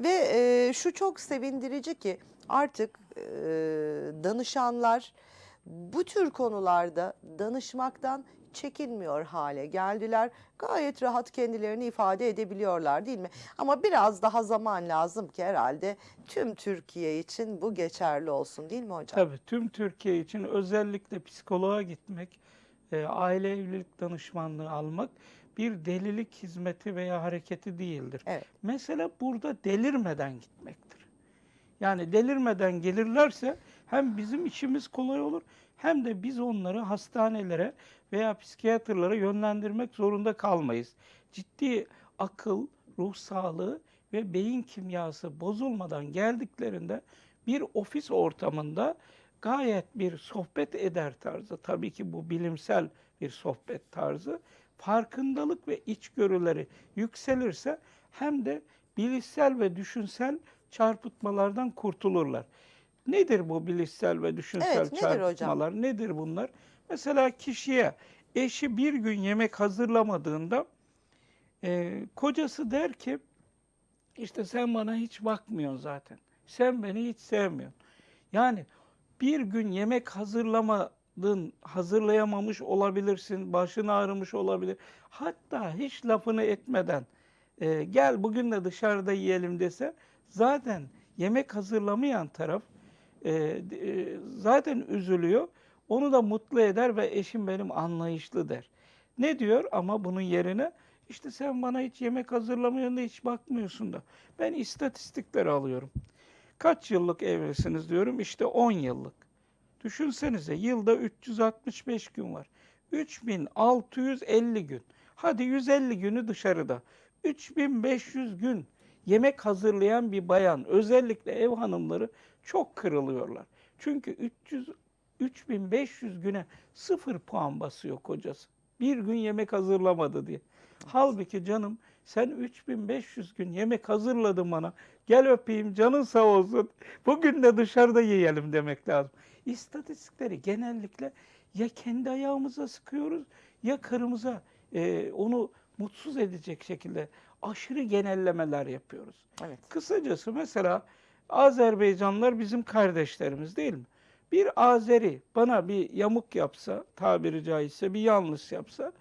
Ve e, şu çok sevindirici ki artık e, danışanlar bu tür konularda danışmaktan çekinmiyor hale geldiler. Gayet rahat kendilerini ifade edebiliyorlar değil mi? Ama biraz daha zaman lazım ki herhalde tüm Türkiye için bu geçerli olsun değil mi hocam? Tabii tüm Türkiye için özellikle psikoloğa gitmek, e, aile evlilik danışmanlığı almak bir delilik hizmeti veya hareketi değildir. Evet. Mesele burada delirmeden gitmektir. Yani delirmeden gelirlerse hem bizim işimiz kolay olur hem de biz onları hastanelere veya psikiyatrlara yönlendirmek zorunda kalmayız. Ciddi akıl, ruh sağlığı ve beyin kimyası bozulmadan geldiklerinde bir ofis ortamında gayet bir sohbet eder tarzı, tabii ki bu bilimsel bir sohbet tarzı, farkındalık ve içgörüleri yükselirse hem de bilişsel ve düşünsel çarpıtmalardan kurtulurlar. Nedir bu bilişsel ve düşünsel Evet, nedir hocam? çarpıtmalar? Nedir bunlar? Mesela kişiye eşi bir gün yemek hazırlamadığında e, kocası der ki işte sen bana hiç bakmıyorsun zaten. Sen beni hiç sevmiyorsun. Yani bir gün yemek hazırlamadın, hazırlayamamış olabilirsin, başın ağrımış olabilir. Hatta hiç lafını etmeden e, gel bugün de dışarıda yiyelim dese zaten yemek hazırlamayan taraf e, e, zaten üzülüyor. Onu da mutlu eder ve eşim benim anlayışlı der. Ne diyor ama bunun yerine işte sen bana hiç yemek hazırlamıyorsun da hiç bakmıyorsun da. Ben istatistikleri alıyorum. Kaç yıllık evlisiniz diyorum işte 10 yıllık. Düşünsenize yılda 365 gün var. 3650 gün. Hadi 150 günü dışarıda. 3500 gün yemek hazırlayan bir bayan özellikle ev hanımları çok kırılıyorlar. Çünkü 300 3500 güne sıfır puan basıyor kocası. Bir gün yemek hazırlamadı diye. Halbuki canım sen 3500 gün yemek hazırladın bana. Gel öpeyim canın sağ olsun. Bugün de dışarıda yiyelim demek lazım. İstatistikleri genellikle ya kendi ayağımıza sıkıyoruz ya karımıza e, onu mutsuz edecek şekilde aşırı genellemeler yapıyoruz. Evet. Kısacası mesela Azerbaycanlılar bizim kardeşlerimiz değil mi? Bir Azeri bana bir yamuk yapsa, tabiri caizse bir yanlış yapsa,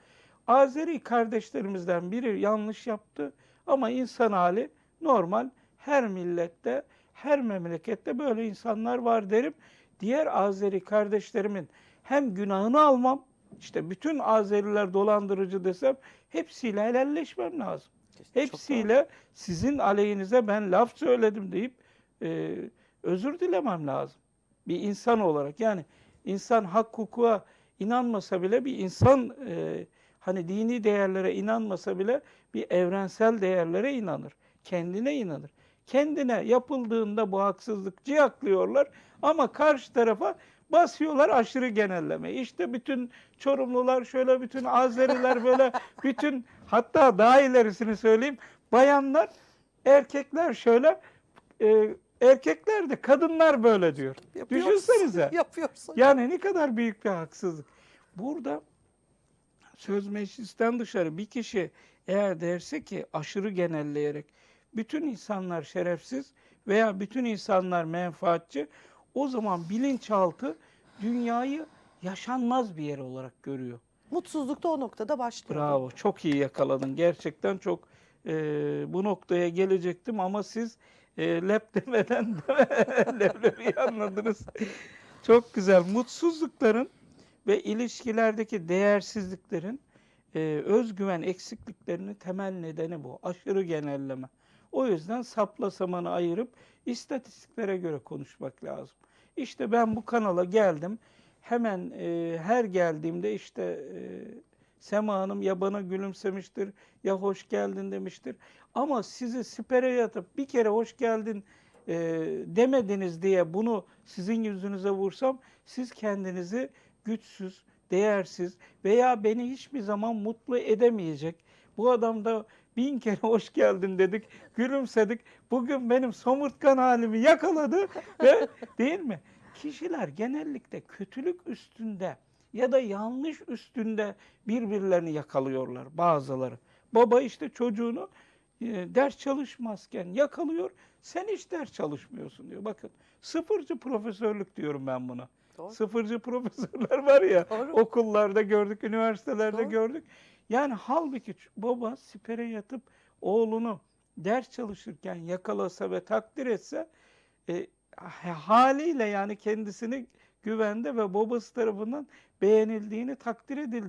Azeri kardeşlerimizden biri yanlış yaptı ama insan hali normal her millette, her memlekette böyle insanlar var derim. Diğer Azeri kardeşlerimin hem günahını almam, işte bütün Azeriler dolandırıcı desem hepsiyle helalleşmem lazım. Çok doğru. Hepsiyle sizin aleyhinize ben laf söyledim deyip e, özür dilemem lazım. Bir insan olarak yani insan hak hukuka inanmasa bile bir insan e, hani dini değerlere inanmasa bile bir evrensel değerlere inanır. Kendine inanır. Kendine yapıldığında bu haksızlık ciyaklıyorlar ama karşı tarafa basıyorlar aşırı genelleme. İşte bütün Çorumlular şöyle, bütün Azeriler böyle, bütün hatta daha ilerisini söyleyeyim. Bayanlar, erkekler şöyle, e, erkekler de kadınlar böyle diyor. Yapıyorsun, Düşünsenize. Yapıyorsun. Yani ne kadar büyük bir haksızlık. Burada söz meclisten dışarı bir kişi eğer derse ki aşırı genelleyerek bütün insanlar şerefsiz veya bütün insanlar menfaatçi o zaman bilinçaltı dünyayı yaşanmaz bir yer olarak görüyor. Mutsuzluk da o noktada başlıyor. Bravo, çok iyi yakaladın. Gerçekten çok e, bu noktaya gelecektim ama siz e, lep demeden leblebiyi anladınız. Çok güzel. Mutsuzlukların ve ilişkilerdeki değersizliklerin e, özgüven eksikliklerinin temel nedeni bu. Aşırı genelleme. O yüzden sapla samanı ayırıp istatistiklere göre konuşmak lazım. İşte ben bu kanala geldim. Hemen e, her geldiğimde işte e, Sema Hanım ya bana gülümsemiştir ya hoş geldin demiştir. Ama sizi sipere yatıp bir kere hoş geldin e, demediniz diye bunu sizin yüzünüze vursam siz kendinizi güçsüz, değersiz veya beni hiçbir zaman mutlu edemeyecek. Bu adam da bin kere hoş geldin dedik, gülümsedik. Bugün benim somurtkan halimi yakaladı ve değil mi? Kişiler genellikle kötülük üstünde ya da yanlış üstünde birbirlerini yakalıyorlar bazıları. Baba işte çocuğunu e, ders çalışmazken yakalıyor. Sen hiç ders çalışmıyorsun diyor. Bakın sıfırcı profesörlük diyorum ben buna. Doğru. Sıfırcı profesörler var ya Doğru. okullarda gördük, üniversitelerde Doğru. gördük. Yani halbuki baba sipere yatıp oğlunu ders çalışırken yakalasa ve takdir etse e, ha- haliyle yani kendisini güvende ve babası tarafından beğenildiğini, takdir edildiğini